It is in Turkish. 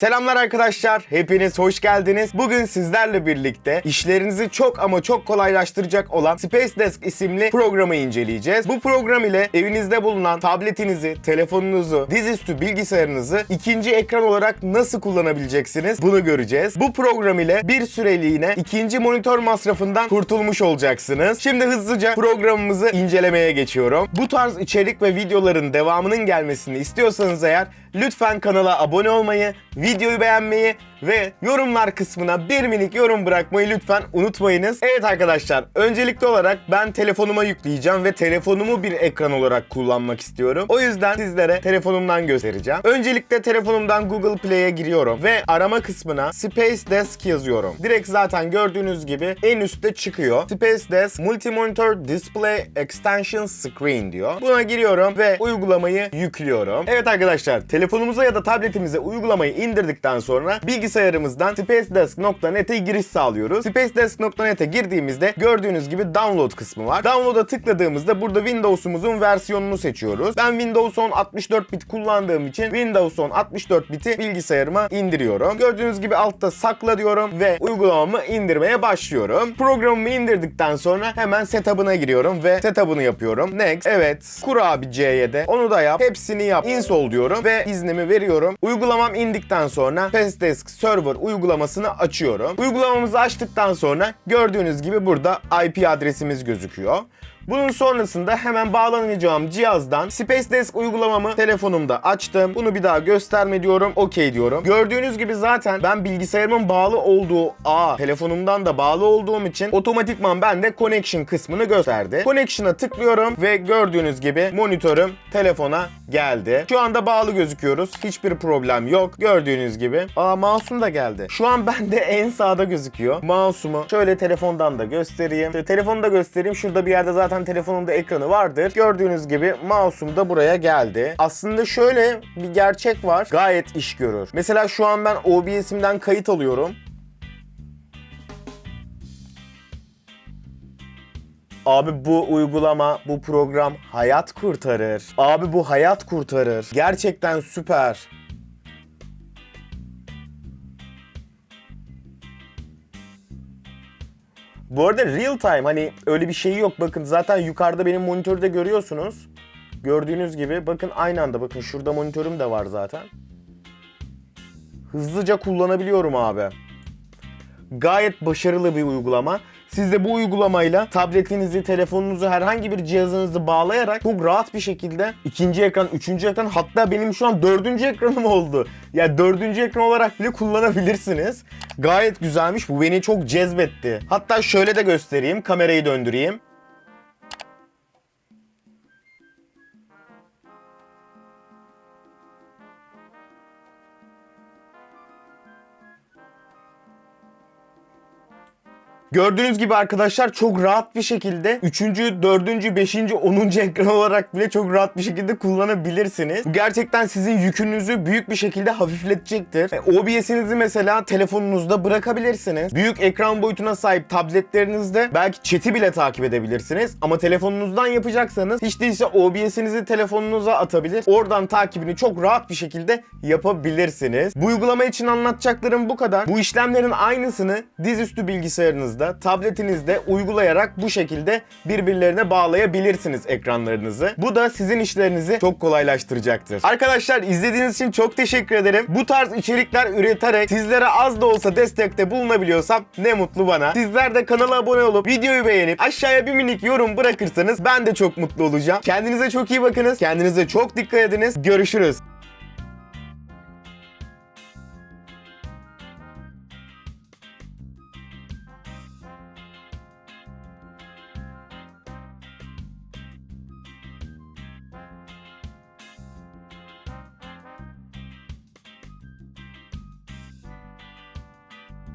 Selamlar arkadaşlar, hepiniz hoş geldiniz. Bugün sizlerle birlikte işlerinizi çok ama çok kolaylaştıracak olan Space Desk isimli programı inceleyeceğiz. Bu program ile evinizde bulunan tabletinizi, telefonunuzu, dizüstü bilgisayarınızı ikinci ekran olarak nasıl kullanabileceksiniz bunu göreceğiz. Bu program ile bir süreliğine ikinci monitör masrafından kurtulmuş olacaksınız. Şimdi hızlıca programımızı incelemeye geçiyorum. Bu tarz içerik ve videoların devamının gelmesini istiyorsanız eğer lütfen kanala abone olmayı, videoyu beğenmeyi ve yorumlar kısmına bir minik yorum bırakmayı lütfen unutmayınız. Evet arkadaşlar, öncelikli olarak ben telefonuma yükleyeceğim ve telefonumu bir ekran olarak kullanmak istiyorum. O yüzden sizlere telefonumdan göstereceğim. Öncelikle telefonumdan Google Play'e giriyorum ve arama kısmına Space Desk yazıyorum. Direkt zaten gördüğünüz gibi en üstte çıkıyor. Space Desk Multi-Monitor Display Extension Screen diyor. Buna giriyorum ve uygulamayı yüklüyorum. Evet arkadaşlar, telefonumuza ya da tabletimize uygulamayı indirdikten sonra bilgisayarımızdan spacedesk.net'e giriş sağlıyoruz. Spacedesk.net'e girdiğimizde gördüğünüz gibi download kısmı var. Download'a tıkladığımızda burada Windows'umuzun versiyonunu seçiyoruz. Ben Windows 10 64 bit kullandığım için Windows 10 64 biti bilgisayarıma indiriyorum. Gördüğünüz gibi altta sakla diyorum ve uygulamamı indirmeye başlıyorum. Programımı indirdikten sonra hemen setup'ına giriyorum ve setup'ını yapıyorum. Next. Evet. Kur abi C'ye de. Onu da yap. Hepsini yap. Install diyorum ve iznimi veriyorum. Uygulamam indikten sonra Fastdesk Server uygulamasını açıyorum. Uygulamamızı açtıktan sonra gördüğünüz gibi burada IP adresimiz gözüküyor. Bunun sonrasında hemen bağlanacağım cihazdan Space Desk uygulamamı telefonumda açtım. Bunu bir daha gösterme diyorum. OK diyorum. Gördüğünüz gibi zaten ben bilgisayarımın bağlı olduğu ağ telefonumdan da bağlı olduğum için otomatikman bende connection kısmını gösterdi. Connection'a tıklıyorum ve gördüğünüz gibi monitörüm telefona geldi. Şu anda bağlı gözüküyoruz. Hiçbir problem yok. Gördüğünüz gibi. Aa mouse'um da geldi. Şu an bende en sağda gözüküyor. Mouse'umu şöyle telefondan da göstereyim. Şöyle telefonu da göstereyim. Şurada bir yerde zaten telefonumda ekranı vardır. Gördüğünüz gibi mouse'um da buraya geldi. Aslında şöyle bir gerçek var. Gayet iş görür. Mesela şu an ben OBS'imden kayıt alıyorum. Abi bu uygulama, bu program hayat kurtarır. Abi bu hayat kurtarır. Gerçekten süper. Bu arada real time hani öyle bir şey yok. Bakın zaten yukarıda benim monitörde görüyorsunuz. Gördüğünüz gibi bakın aynı anda bakın şurada monitörüm de var zaten. Hızlıca kullanabiliyorum abi. Gayet başarılı bir uygulama. Siz de bu uygulamayla tabletinizi, telefonunuzu, herhangi bir cihazınızı bağlayarak çok rahat bir şekilde ikinci ekran, üçüncü ekran hatta benim şu an dördüncü ekranım oldu. Ya yani dördüncü ekran olarak bile kullanabilirsiniz. Gayet güzelmiş. Bu beni çok cezbetti. Hatta şöyle de göstereyim. Kamerayı döndüreyim. Gördüğünüz gibi arkadaşlar çok rahat bir şekilde 3. 4. 5. 10. ekran olarak bile çok rahat bir şekilde kullanabilirsiniz. Bu gerçekten sizin yükünüzü büyük bir şekilde hafifletecektir. E, OBS'inizi mesela telefonunuzda bırakabilirsiniz. Büyük ekran boyutuna sahip tabletlerinizde belki chat'i bile takip edebilirsiniz. Ama telefonunuzdan yapacaksanız hiç değilse OBS'inizi telefonunuza atabilir. Oradan takibini çok rahat bir şekilde yapabilirsiniz. Bu uygulama için anlatacaklarım bu kadar. Bu işlemlerin aynısını dizüstü bilgisayarınızda cihazınızda, tabletinizde uygulayarak bu şekilde birbirlerine bağlayabilirsiniz ekranlarınızı. Bu da sizin işlerinizi çok kolaylaştıracaktır. Arkadaşlar izlediğiniz için çok teşekkür ederim. Bu tarz içerikler üreterek sizlere az da olsa destekte bulunabiliyorsam ne mutlu bana. Sizler de kanala abone olup videoyu beğenip aşağıya bir minik yorum bırakırsanız ben de çok mutlu olacağım. Kendinize çok iyi bakınız. Kendinize çok dikkat ediniz. Görüşürüz.